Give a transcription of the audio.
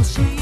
and she